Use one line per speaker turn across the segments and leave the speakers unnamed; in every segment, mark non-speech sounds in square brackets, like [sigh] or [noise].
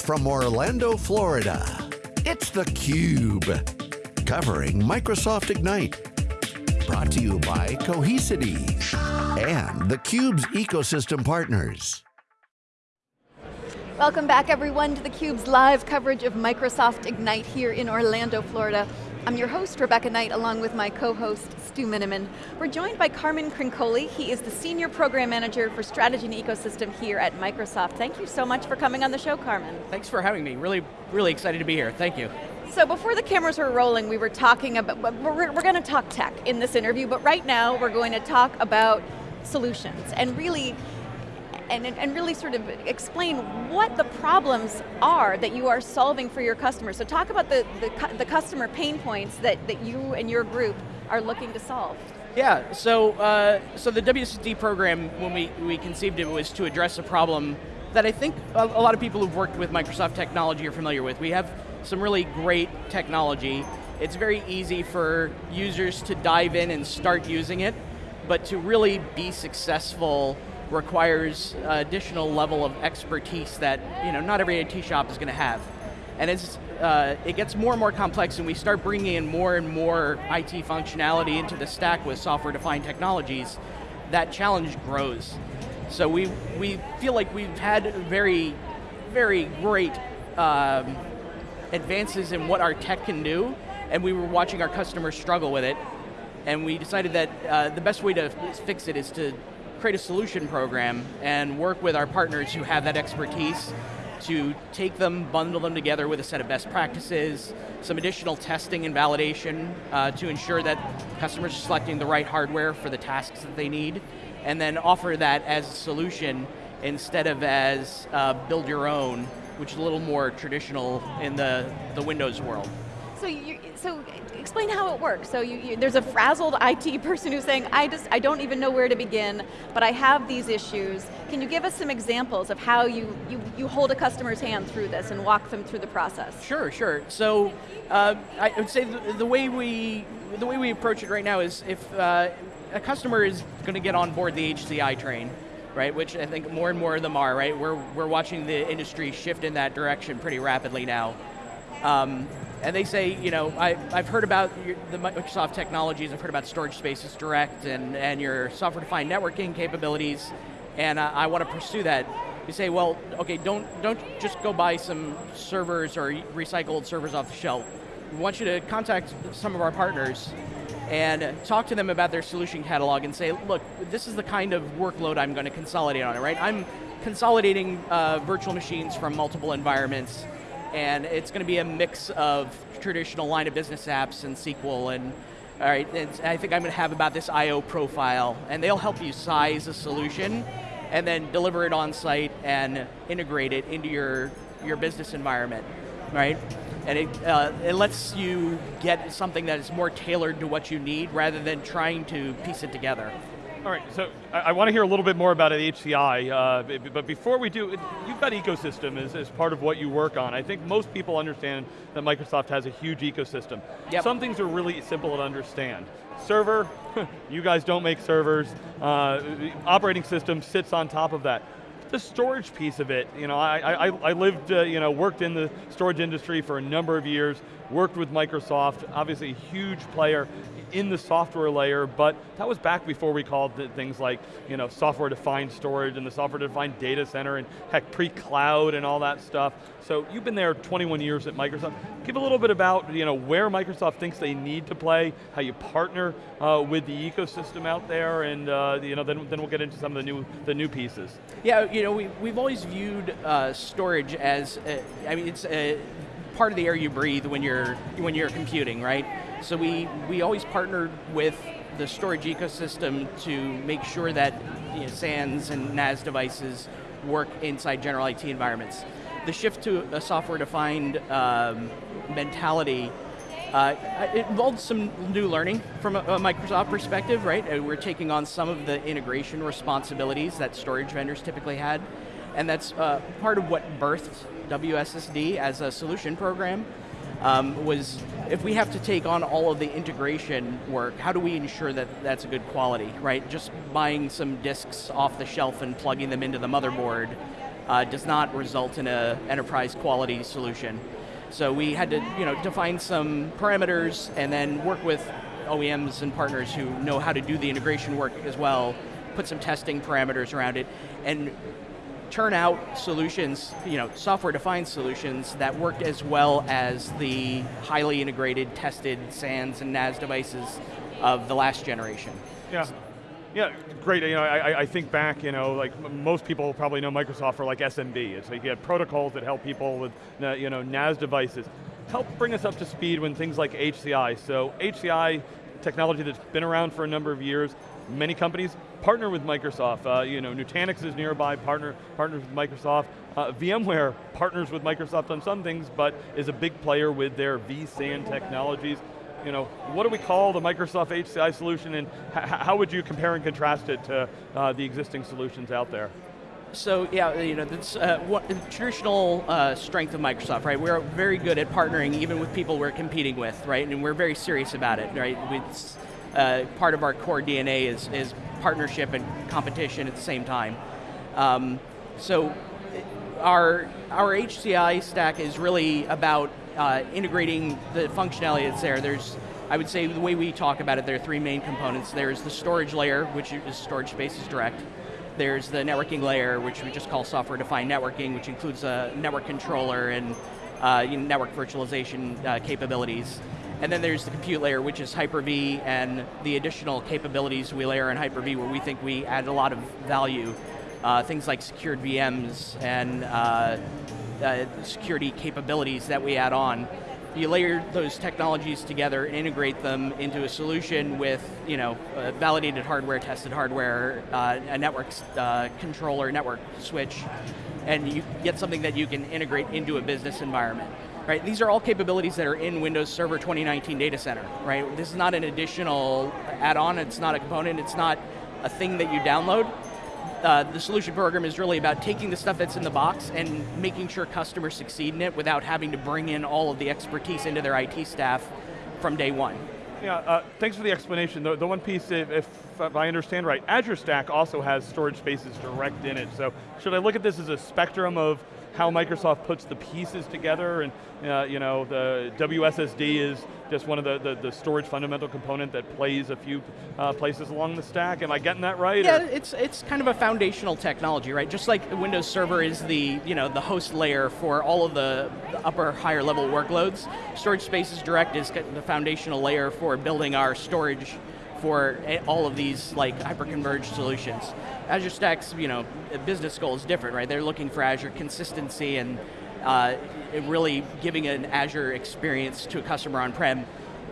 from Orlando, Florida, it's theCUBE. Covering Microsoft Ignite. Brought to you by Cohesity and theCUBE's ecosystem partners.
Welcome back everyone to theCUBE's live coverage of Microsoft Ignite here in Orlando, Florida. I'm your host, Rebecca Knight, along with my co-host, Stu Miniman. We're joined by Carmen Crincoli. He is the Senior Program Manager for Strategy and Ecosystem here at Microsoft. Thank you so much for coming on the show, Carmen.
Thanks for having me. Really, really excited to be here. Thank you.
So before the cameras were rolling, we were talking about, we're, we're going to talk tech in this interview, but right now we're going to talk about solutions and really and, and really sort of explain what the problems are that you are solving for your customers. So talk about the, the, the customer pain points that, that you and your group are looking to solve.
Yeah, so uh, so the WSD program, when we, we conceived it, was to address a problem that I think a, a lot of people who've worked with Microsoft technology are familiar with. We have some really great technology. It's very easy for users to dive in and start using it, but to really be successful requires additional level of expertise that you know not every IT shop is going to have. And it's, uh, it gets more and more complex and we start bringing in more and more IT functionality into the stack with software-defined technologies, that challenge grows. So we, we feel like we've had very, very great um, advances in what our tech can do, and we were watching our customers struggle with it, and we decided that uh, the best way to fix it is to create a solution program and work with our partners who have that expertise to take them, bundle them together with a set of best practices, some additional testing and validation uh, to ensure that customers are selecting the right hardware for the tasks that they need, and then offer that as a solution instead of as uh, build your own, which is a little more traditional in the, the Windows world.
So, you, so explain how it works. So you, you, there's a frazzled IT [laughs] person who's saying, I just, I don't even know where to begin, but I have these issues. Can you give us some examples of how you, you, you hold a customer's hand through this and walk them through the process?
Sure, sure. So uh, I would say the, the, way we, the way we approach it right now is if uh, a customer is going to get on board the HCI train, right, which I think more and more of them are, right? We're, we're watching the industry shift in that direction pretty rapidly now. Um, and they say, you know, I, I've heard about your, the Microsoft technologies, I've heard about Storage Spaces Direct and, and your software-defined networking capabilities, and I, I want to pursue that. You say, well, okay, don't, don't just go buy some servers or recycled servers off the shelf. We want you to contact some of our partners and talk to them about their solution catalog and say, look, this is the kind of workload I'm going to consolidate on it, right? I'm consolidating uh, virtual machines from multiple environments and it's going to be a mix of traditional line of business apps and SQL and all right, I think I'm going to have about this I.O. profile, and they'll help you size a solution, and then deliver it on site and integrate it into your, your business environment, right? And it, uh, it lets you get something that is more tailored to what you need, rather than trying to piece it together.
All right, so I, I want to hear a little bit more about HCI, uh, but before we do, you've got ecosystem as, as part of what you work on. I think most people understand that Microsoft has a huge ecosystem. Yep. Some things are really simple to understand. Server, [laughs] you guys don't make servers. Uh, operating system sits on top of that the storage piece of it, you know, I, I, I lived, uh, you know, worked in the storage industry for a number of years, worked with Microsoft, obviously a huge player in the software layer, but that was back before we called things like you know, software-defined storage and the software-defined data center and heck, pre-cloud and all that stuff. So you've been there 21 years at Microsoft. Give a little bit about you know, where Microsoft thinks they need to play, how you partner uh, with the ecosystem out there, and uh, you know, then, then we'll get into some of the new, the new pieces.
Yeah, you know, we, we've always viewed uh, storage as, uh, I mean, it's a, part of the air you breathe when you're, when you're computing, right? So we, we always partnered with the storage ecosystem to make sure that you know, SANs and NAS devices work inside general IT environments. The shift to a software-defined um, mentality uh, it involved some new learning from a, a, Microsoft perspective, right? Uh, we're taking on some of the integration responsibilities that storage vendors typically had, and that's uh, part of what birthed WSSD as a solution program um, was if we have to take on all of the integration work, how do we ensure that that's a good quality, right? Just buying some disks off the shelf and plugging them into the motherboard uh, does not result in an enterprise quality solution. So we had to you know, define some parameters and then work with OEMs and partners who know how to do the integration work as well, put some testing parameters around it, and turn out solutions, you know, software-defined solutions that worked as well as the highly integrated, tested SANs and NAS devices of the last generation.
Yeah. Yeah, great. You know, I, I think back. You know, like most people probably know Microsoft for like SMB. It's like you had protocols that help people with you know NAS devices. Help bring us up to speed when things like HCI. So HCI technology that's been around for a number of years. Many companies partner with Microsoft. Uh, you know, Nutanix is nearby, partner partners with Microsoft. Uh, VMware partners with Microsoft on some things, but is a big player with their vSAN technologies. You know, what do we call the Microsoft HCI solution, and how would you compare and contrast it to uh, the existing solutions out there?
So yeah, you know, that's uh, what the traditional uh, strength of Microsoft, right? We're very good at partnering even with people we're competing with, right? And we're very serious about it, right? It's, uh, part of our core DNA is, is partnership and competition at the same time. Um, so our, our HCI stack is really about uh, integrating the functionality that's there. There's, I would say the way we talk about it, there are three main components. There's the storage layer, which is storage spaces direct. There's the networking layer, which we just call software-defined networking, which includes a network controller and uh, you know, network virtualization uh, capabilities. And then there's the compute layer, which is Hyper-V, and the additional capabilities we layer in Hyper-V where we think we add a lot of value. Uh, things like secured VMs and uh, uh, security capabilities that we add on you layer those technologies together and integrate them into a solution with you know, validated hardware, tested hardware, uh, a network uh, controller, network switch, and you get something that you can integrate into a business environment. Right, these are all capabilities that are in Windows Server 2019 Data Center, right? This is not an additional add-on, it's not a component, it's not a thing that you download uh, the solution program is really about taking the stuff that's in the box and making sure customers succeed in it without having to bring in all of the expertise into their IT staff from day one.
Yeah, uh, thanks for the explanation. The, the one piece, if, if, I understand right, Azure Stack also has storage spaces direct in it. So should I look at this as a spectrum of how Microsoft puts the pieces together and uh, you know, the WSSD is just one of the, the, the storage fundamental component that plays a few uh, places along the stack. Am I getting that right?
Yeah, or? it's, it's kind of a foundational technology, right? Just like Windows Server is the, you know, the host layer for all of the, upper, higher level workloads, Storage Spaces Direct is the foundational layer for building our storage for all of these like hyper-converged solutions. Azure Stack's you know, business goal is different, right? They're looking for Azure consistency and uh, really giving an Azure experience to a customer on-prem.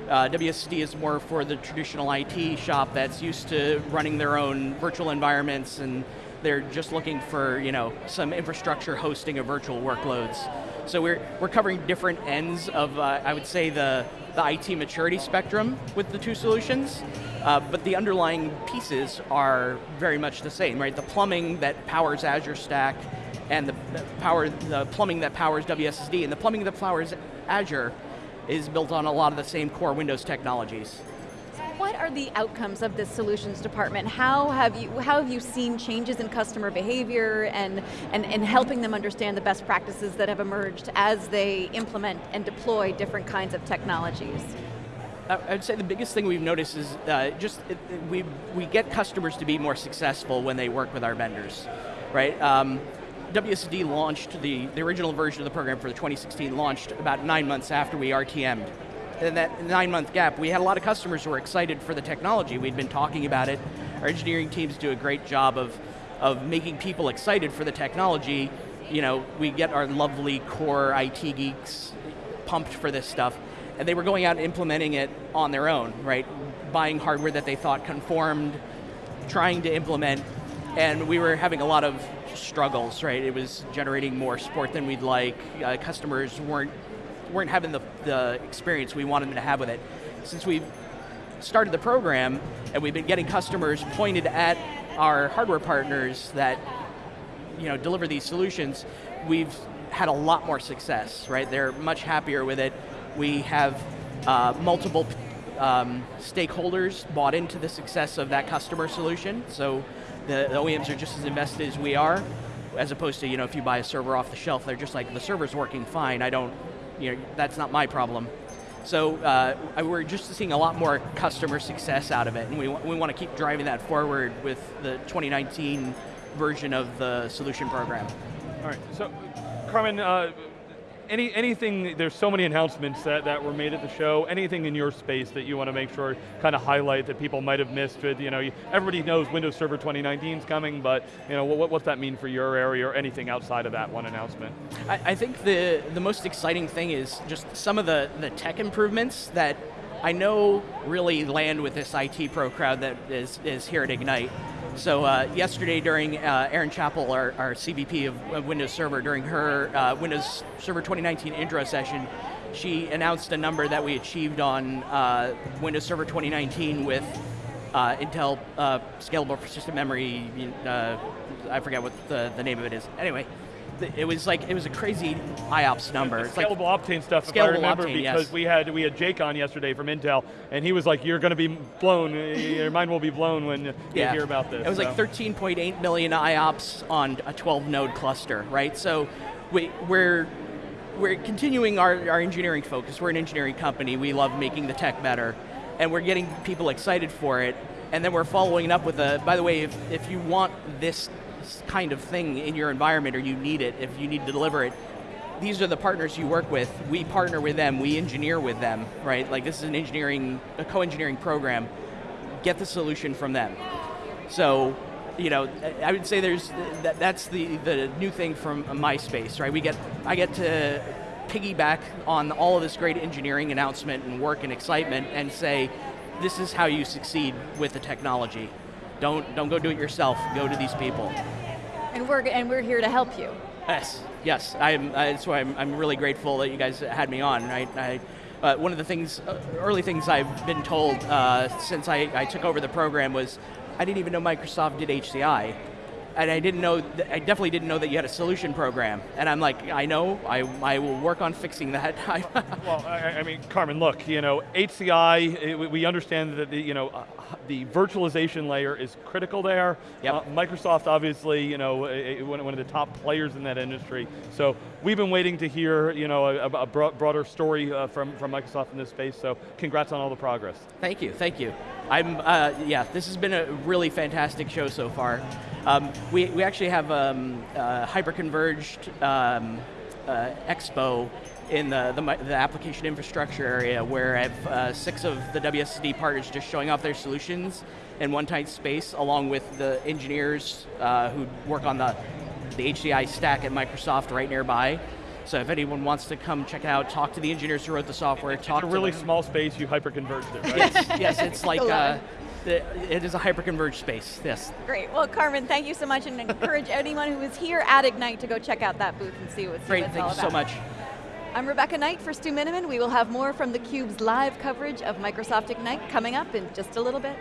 Uh, WSD is more for the traditional IT shop that's used to running their own virtual environments and they're just looking for you know, some infrastructure hosting of virtual workloads. So we're, we're covering different ends of, uh, I would say, the, the IT maturity spectrum with the two solutions, uh, but the underlying pieces are very much the same, right? The plumbing that powers Azure Stack and the, the power, the plumbing that powers WSSD and the plumbing that powers Azure is built on a lot of the same core Windows technologies.
Are the outcomes of this solutions department? How have you, how have you seen changes in customer behavior and, and, and helping them understand the best practices that have emerged as they implement and deploy different kinds of technologies?
I'd say the biggest thing we've noticed is uh, just it, we, we get customers to be more successful when they work with our vendors, right? Um, WSD launched, the, the original version of the program for the 2016 launched about nine months after we RTM'd in that nine month gap, we had a lot of customers who were excited for the technology. We'd been talking about it. Our engineering teams do a great job of, of making people excited for the technology. You know, we get our lovely core IT geeks pumped for this stuff, and they were going out and implementing it on their own, right? Buying hardware that they thought conformed, trying to implement, and we were having a lot of struggles, right? It was generating more support than we'd like. Uh, customers weren't weren't having the, the experience we wanted them to have with it. Since we've started the program and we've been getting customers pointed at our hardware partners that you know, deliver these solutions, we've had a lot more success, right? They're much happier with it. We have uh, multiple um, stakeholders bought into the success of that customer solution, so the, the OEMs are just as invested as we are. as opposed to you know if you buy a server off the shelf, they're just like the server's working fine. I don't, you know, that's not my problem. So uh, we're just seeing a lot more customer success out of it, and we, we want to keep driving that forward with the 2019 version of the solution program.
All right, so Carmen, uh, any, anything, there's so many announcements that, that were made at the show, anything in your space that you want to make sure, kind of highlight that people might have missed with, you know, everybody knows Windows Server 2019 is coming, but you know, what, what's that mean for your area or anything outside of that one announcement?
I, I think the, the most exciting thing is just some of the, the tech improvements that I know really land with this IT pro crowd that is, is here at Ignite. So uh, yesterday during uh, Erin Chapple, our, our CVP of, of, Windows Server, during her uh, Windows Server 2019 intro session, she announced a number that we achieved on uh, Windows Server 2019 with uh, Intel uh, Scalable Persistent Memory, I forget what the, the name of it is. Anyway, it was like it was a crazy IOPS number.
It's scalable like, Optane stuff, scalable if I remember, Optane, because
yes.
we had we had Jake on yesterday from Intel, and he was like, "You're going to be blown. Your mind will be blown when you yeah. hear about this."
It was so. like 13.8 million IOPS on a 12 node cluster, right? So we, we're we're continuing our, our engineering focus. We're an engineering company. We love making the tech better, and we're getting people excited for it. And then we're following it up with a, by the way, if, if you want this kind of thing in your environment or you need it, if you need to deliver it, these are the partners you work with. We partner with them, we engineer with them, right? Like this is an engineering, a co-engineering program. Get the solution from them. So, you know, I would say there's, that, that's the, the new thing from my space, right? We get, I get to piggyback on all of this great engineering announcement and work and excitement and say, this is how you succeed with the technology. Don't, don't go do it yourself, go to these people.
And we're, and we're here to help you.
Yes, yes, I'm, that's why I'm, I'm really grateful that you guys had me on. Right? I, uh, one of the things, uh, early things I've been told uh, since I, I took over the program was, I didn't even know Microsoft did HCI and I didn't know, I definitely didn't know that you had a solution program. And I'm like, I know, I, I will work on fixing that. [laughs]
well, I, I, mean, Carmen, look, you know, HCI, it, we understand that the, you know, uh, the virtualization layer is critical there.
Yep. Uh,
Microsoft, obviously, you know, one of the top players in that industry. So we've been waiting to hear, you know, a, a broader story uh, from, from Microsoft in this space, so congrats on all the progress.
Thank you, thank you. I'm, uh, yeah, this has been a really fantastic show so far. Um, we, we actually have um, uh, hyper-converged um, uh, expo in the, the, the, application infrastructure area where I have uh, six of the WSD partners just showing off their solutions in one tight space along with the engineers uh, who work on the, the HCI stack at Microsoft right nearby. So if anyone wants to come check it out, talk to the engineers who wrote the software,
it's
talk
a really small space, you hyper-converged it, right?
yes, yes, it's like, uh, it is a hyper-converged space, yes.
Great, well Carmen, thank you so much and encourage anyone who is here at Ignite to go check out that booth and see, what's see
Great,
what
thank you so much.
I'm Rebecca Knight for Stu Miniman. We will have more from theCUBE's live coverage of Microsoft Ignite coming up in just a little bit.